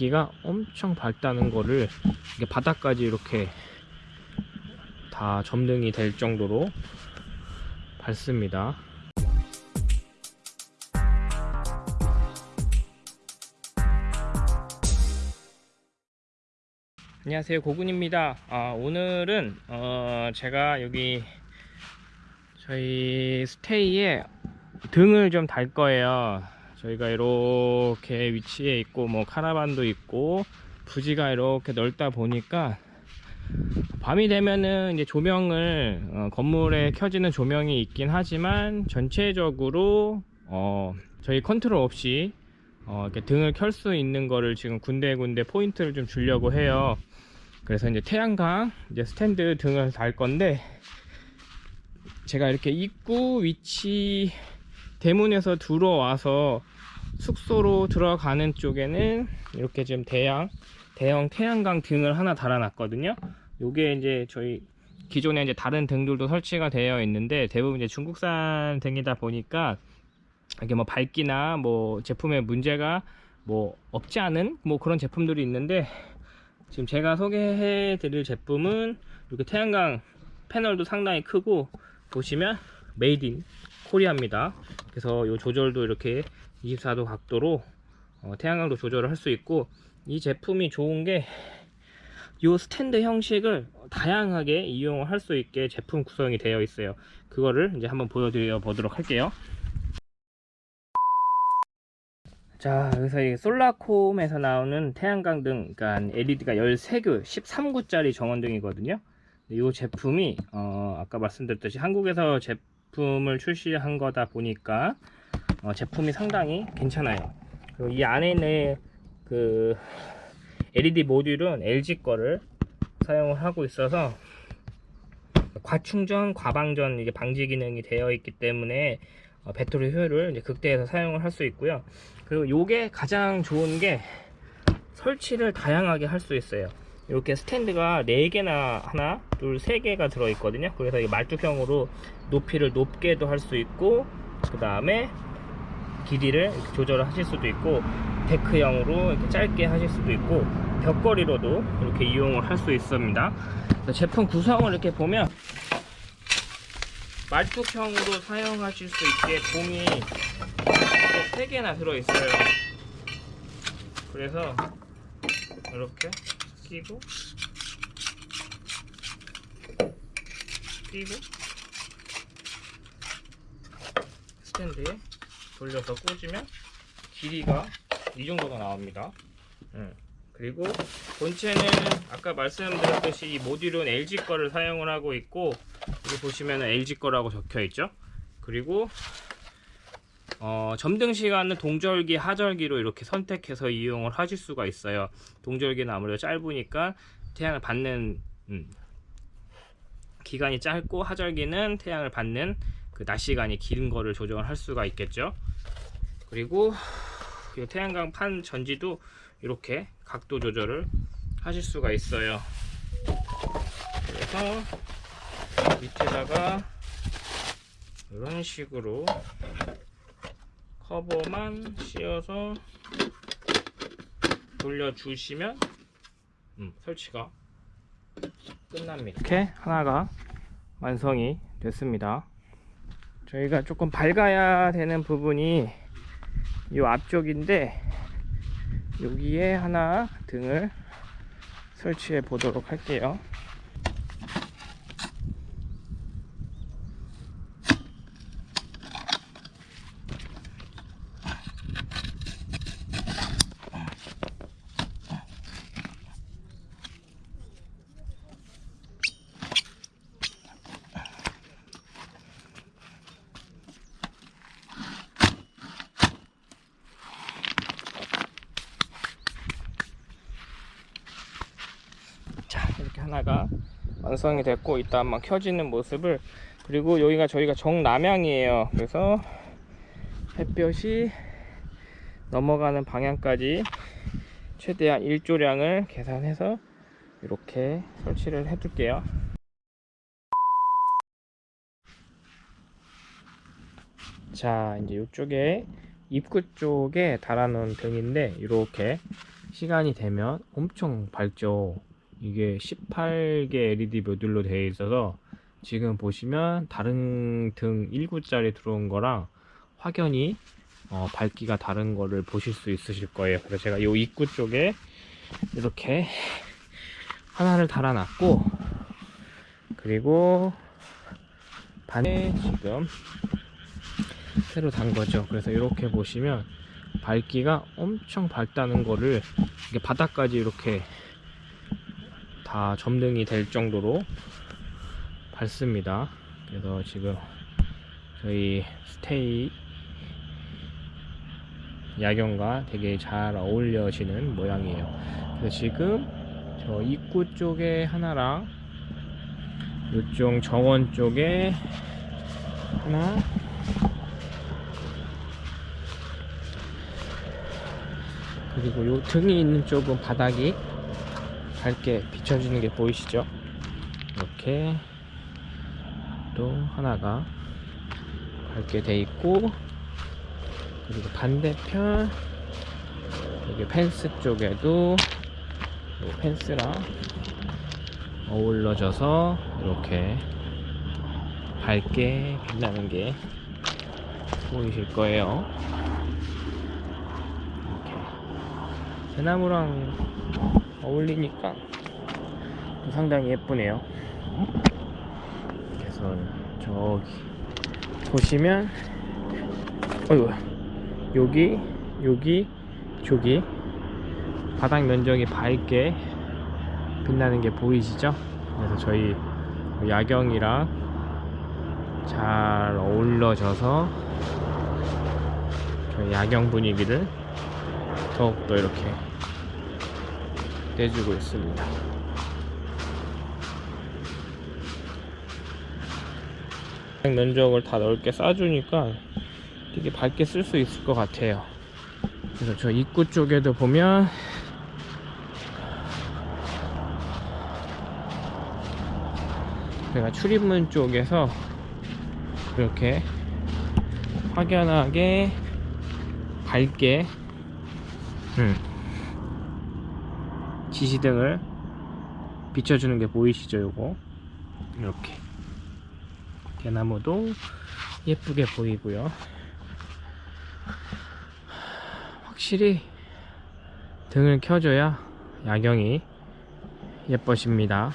기가 엄청 밝다는 거를 이게 바닥까지 이렇게 다 점등이 될 정도로 밝습니다. 안녕하세요. 고군입니다. 아, 오늘은 어, 제가 여기 저희 스테이에 등을 좀 달 거예요 저희가 이렇게 위치에 있고 뭐 카라반도 있고 부지가 이렇게 넓다 보니까 밤이 되면은 이제 조명을 어, 건물에 켜지는 조명이 있긴 하지만 전체적으로 어, 저희 컨트롤 없이 어, 이렇게 등을 켤 수 있는 거를 지금 군데군데 포인트를 좀 주려고 해요. 그래서 이제 태양광 이제 스탠드 등을 달 건데 제가 이렇게 입구 위치 대문에서 들어와서 숙소로 들어가는 쪽에는 이렇게 지금 대양 대형 태양광 등을 하나 달아놨거든요. 요게 이제 저희 기존에 이제 다른 등들도 설치가 되어 있는데 대부분 이제 중국산 등이다 보니까 이게 뭐 밝기나 뭐 제품에 문제가 뭐 없지 않은 뭐 그런 제품들이 있는데 지금 제가 소개해 드릴 제품은 이렇게 태양광 패널도 상당히 크고 보시면 made in Korea입니다 그래서 이 조절도 이렇게 24도 각도로 어, 태양광도 조절을 할 수 있고 이 제품이 좋은 게 이 스탠드 형식을 다양하게 이용을 할 수 있게 제품 구성이 되어 있어요. 그거를 이제 한번 보여드려 보도록 할게요. 자 여기서 이 솔라콤에서 나오는 태양광 등 그러니까 LED가 13구 13구짜리 정원등이거든요. 이 제품이 어, 아까 말씀드렸듯이 한국에서 제품을 출시한 거다 보니까 어, 제품이 상당히 괜찮아요 그리고 이 안에 있는 그 LED 모듈은 LG 거를 사용을 하고 있어서 과충전, 과방전 이제 방지 기능이 되어 있기 때문에 어, 배터리 효율을 이제 극대해서 사용을 할 수 있고요. 그리고 요게 가장 좋은 게 설치를 다양하게 할 수 있어요. 이렇게 스탠드가 4개나 하나, 둘, 3개가 들어 있거든요. 그래서 이 말뚝형으로 높이를 높게도 할 수 있고 그 다음에 길이를 조절을 하실 수도 있고 데크형으로 이렇게 짧게 하실 수도 있고 벽걸이로도 이렇게 이용을 할 수 있습니다. 제품 구성을 이렇게 보면 말뚝형으로 사용하실 수 있게 공이 3개나 들어있어요 그래서 이렇게 끼고 끼고 스탠드에 돌려서 꽂으면 길이가 이 정도가 나옵니다. 음. 그리고 본체는 아까 말씀드렸듯이 이 모듈은 LG 거를 사용을 하고 있고 여기 보시면 LG 거라고 적혀 있죠? 그리고 어, 점등 시간은 동절기 하절기로 이렇게 선택해서 이용을 하실 수가 있어요. 동절기는 아무래도 짧으니까 태양을 받는 음, 기간이 짧고 하절기는 태양을 받는 그 낮 시간이 긴 거를 조정을 할 수가 있겠죠. 그리고 이 태양광 판 전지도 이렇게 각도 조절을 하실 수가 있어요. 그래서 밑에다가 이런 식으로 커버만 씌워서 돌려주시면 음, 설치가 끝납니다. 이렇게 하나가 완성이 됐습니다 저희가 조금 밝아야 되는 부분이 이 앞쪽인데 여기에 하나 등을 설치해 보도록 할게요 자 이렇게 하나가 완성이 됐고 이따 한번 켜지는 모습을 그리고 여기가 저희가 정남향이에요. 그래서 햇볕이 넘어가는 방향까지 최대한 일조량을 계산해서 이렇게 설치를 해 둘게요. 자 이제 이쪽에 입구 쪽에 달아 놓은 등인데 이렇게 시간이 되면 엄청 밝죠 이게 18개 LED 모듈로 되어 있어서 지금 보시면 다른 등 1구짜리 들어온 거랑 확연히 어, 밝기가 다른 거를 보실 수 있으실 거예요. 그래서 제가 이 입구 쪽에 이렇게 하나를 달아놨고 그리고 반에 지금 새로 단 거죠. 그래서 이렇게 보시면 밝기가 엄청 밝다는 거를 이게 바닥까지 이렇게 다 점등이 될 정도로 밝습니다. 그래서 지금 저희 스테이 야경과 되게 잘 어울려지는 모양이에요. 그래서 지금 저 입구 쪽에 하나랑 이쪽 정원 쪽에 하나 그리고 요 등이 있는 쪽은 바닥이 밝게 비춰지는 게 보이시죠? 이렇게 또 하나가 밝게 돼 있고 그리고 반대편 여기 펜스 쪽에도 요 펜스랑 어울러져서 이렇게 밝게 빛나는 게 보이실 거예요. 이렇게 대나무랑 어울리니까 또 상당히 예쁘네요. 그래서 저기 보시면 어이구 여기 여기 저기 바닥 면적이 밝게 빛나는 게 보이시죠? 그래서 저희 야경이랑 잘 어울러져서 저희 야경 분위기를 더욱더 이렇게 내주고 있습니다. 면적을 다 넓게 쌓아주니까 되게 밝게 쓸 수 있을 것 같아요. 그래서 저 입구 쪽에도 보면 제가 출입문 쪽에서 이렇게 확연하게 밝게 음, 지시등을 비춰주는 게 보이시죠 요거? 이렇게. 대나무도 예쁘게 보이고요. 확실히 등을 켜줘야 야경이 예뻐집니다